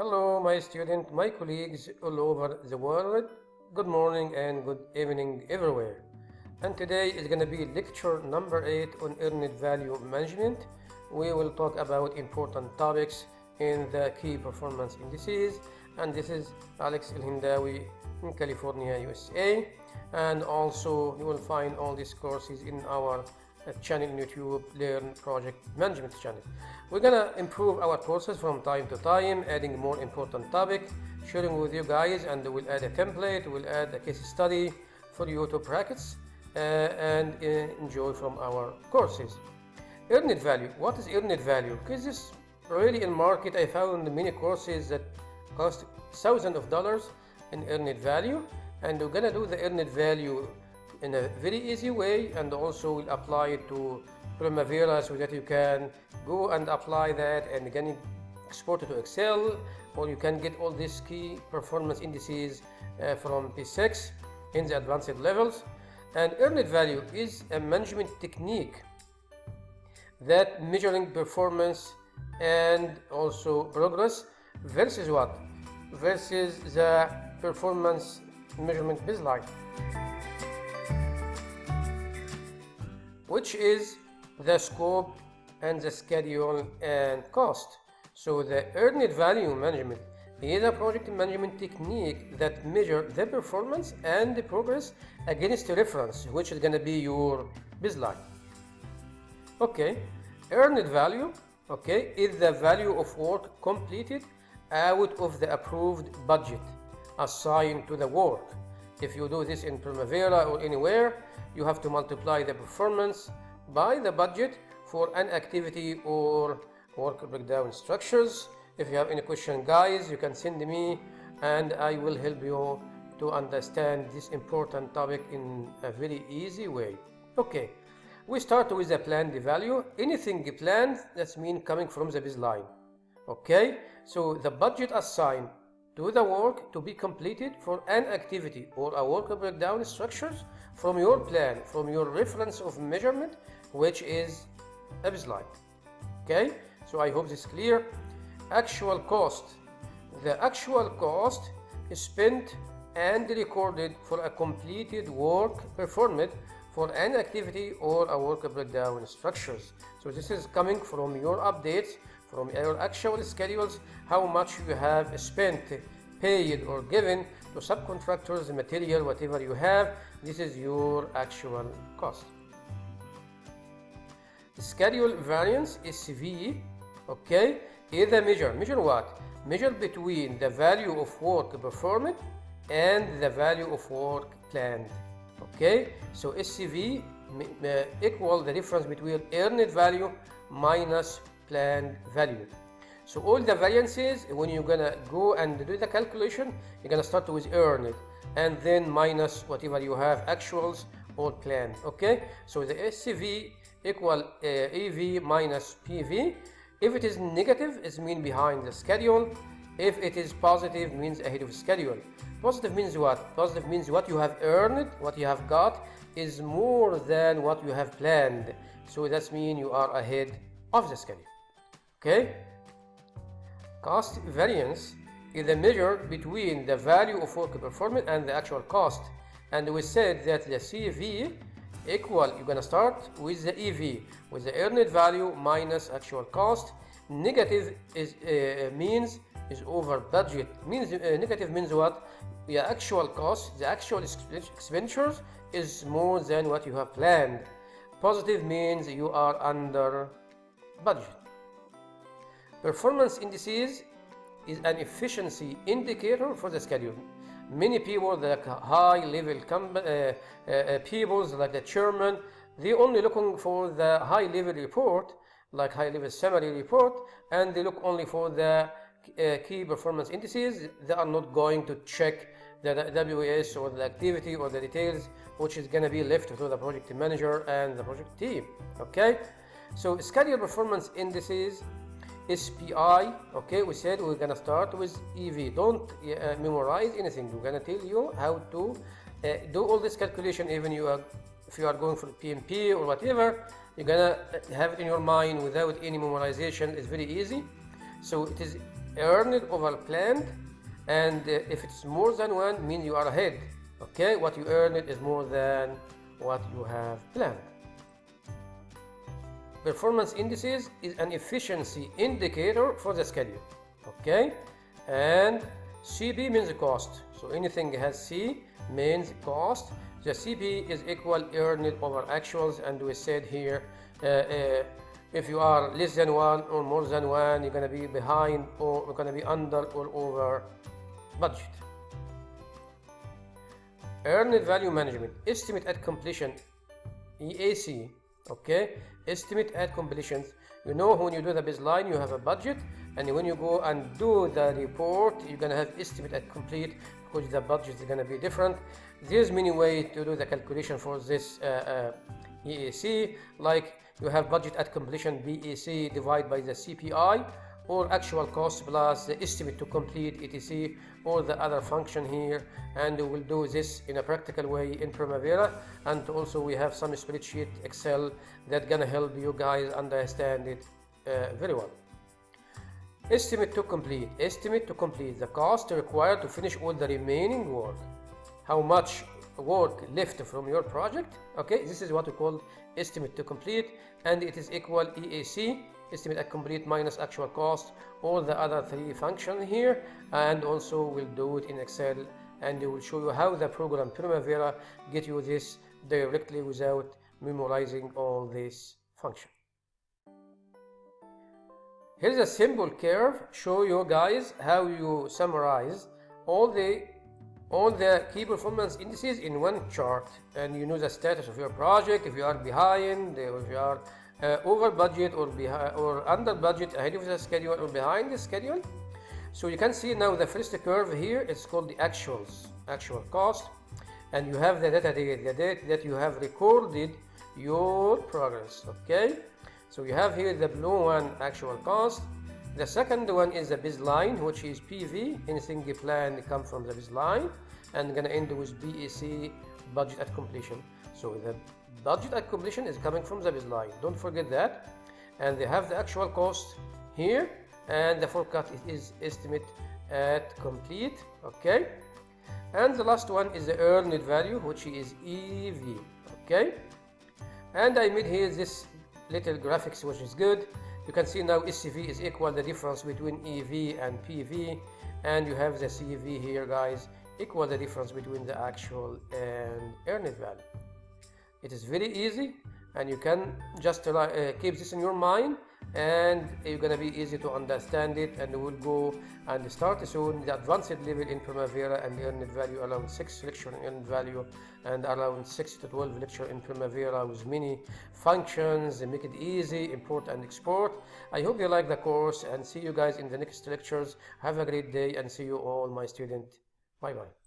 Hello, my student, my colleagues all over the world. Good morning and good evening everywhere. And today is going to be lecture number 8 on earned value management. We will talk about important topics in the key performance indices. And this is Alex El in California, USA. And also you will find all these courses in our uh, channel in YouTube, Learn Project Management channel. We're gonna improve our courses from time to time, adding more important topic, sharing with you guys, and we'll add a template, we'll add a case study for you to practice uh, and uh, enjoy from our courses. Earned value. What is earned value? Because this really in market, I found many courses that cost thousands of dollars in earned value, and we're gonna do the earned value in a very easy way and also will apply it to Primavera so that you can go and apply that and again export it to Excel or you can get all these key performance indices uh, from P6 in the advanced levels. And earned value is a management technique that measuring performance and also progress versus what? Versus the performance measurement baseline which is the scope and the schedule and cost. So the earned value management is a project management technique that measures the performance and the progress against a reference, which is going to be your baseline. Okay, earned value, okay, is the value of work completed out of the approved budget assigned to the work. If you do this in Primavera or anywhere, you have to multiply the performance by the budget for an activity or work breakdown structures. If you have any question guys, you can send me and I will help you to understand this important topic in a very easy way. Okay, we start with the planned value. Anything planned, that's mean coming from the baseline. Okay, so the budget assigned to the work to be completed for an activity or a work breakdown structures from your plan, from your reference of measurement, which is a baseline. Okay, so I hope this is clear. Actual cost. The actual cost is spent and recorded for a completed work performed for an activity or a work breakdown structures. So this is coming from your updates, from your actual schedules, how much you have spent, paid or given to subcontractors, material, whatever you have, this is your actual cost. Schedule variance SV, okay, is a measure. Measure what? Measure between the value of work performed and the value of work planned. Okay, so SCV uh, equal the difference between earned value minus planned value. So all the variances, when you're gonna go and do the calculation, you're gonna start with earned and then minus whatever you have actuals or planned. Okay, so the SCV equal uh, EV minus PV. If it is negative, it means behind the schedule. If it is positive, means ahead of schedule. Positive means what? Positive means what you have earned, what you have got, is more than what you have planned. So that means you are ahead of the schedule. Okay? Cost variance is a measure between the value of work performed and the actual cost. And we said that the CV equal, you're gonna start with the EV, with the earned value minus actual cost. Negative is uh, means is over budget. Means uh, negative means what? The actual cost, the actual expenditures is more than what you have planned. Positive means you are under budget. Performance indices is an efficiency indicator for the schedule. Many people, like high level uh, uh, people, like the chairman, they only looking for the high level report, like high level summary report, and they look only for the uh, key performance indices. They are not going to check the WS or the activity or the details, which is going to be left to the project manager and the project team. Okay, so schedule performance indices SPI okay we said we're gonna start with EV don't uh, memorize anything. We're gonna tell you how to uh, do all this calculation even you are if you are going for PMP or whatever you're gonna have it in your mind without any memorization. It's very easy. So it is earned over planned and uh, if it's more than one means you are ahead. Okay what you earned is more than what you have planned performance indices is an efficiency indicator for the schedule okay? And cp means cost. So anything has c means cost. The cp is equal earned over actuals and we said here uh, uh, if you are less than one or more than one you're going to be behind or you're going to be under or over budget. Earned value management estimate at completion EAC okay? Estimate at completion you know when you do the baseline you have a budget and when you go and do the report you're gonna have estimate at complete because the budget is gonna be different. There's many ways to do the calculation for this uh, uh, EAC like you have budget at completion BAC divided by the CPI or actual cost plus the estimate to complete etc or the other function here and we will do this in a practical way in Primavera and also we have some spreadsheet Excel that gonna help you guys understand it uh, very well. Estimate to complete. Estimate to complete the cost required to finish all the remaining work. How much work left from your project okay this is what we call estimate to complete and it is equal EAC estimate at complete minus actual cost all the other three functions here and also we'll do it in excel and it will show you how the program primavera get you this directly without memorizing all this function here's a simple curve show you guys how you summarize all the all the key performance indices in one chart. And you know the status of your project if you are behind if you are uh, over budget or behind or under budget ahead of the schedule or behind the schedule. So you can see now the first curve here it's called the actuals actual cost. And you have the data date the date that you have recorded your progress okay? So you have here the blue one actual cost. The second one is the baseline which is PV anything you plan come from the baseline and gonna end with BAC budget at completion. So the budget at completion is coming from the baseline don't forget that. And they have the actual cost here and the forecast is estimate at complete okay? And the last one is the earned value which is EV okay? And I made here this little graphics which is good. You can see now SCV is equal the difference between EV and PV and you have the CV here guys equal the difference between the actual and earned value it is very easy and you can just uh, keep this in your mind and you're gonna be easy to understand it and we'll go and start soon. The advanced level in Primavera and earned value around 6 lecture in value and around 6 to 12 lecture in Primavera with many functions make it easy import and export. I hope you like the course and see you guys in the next lectures. Have a great day and see you all my student. Bye bye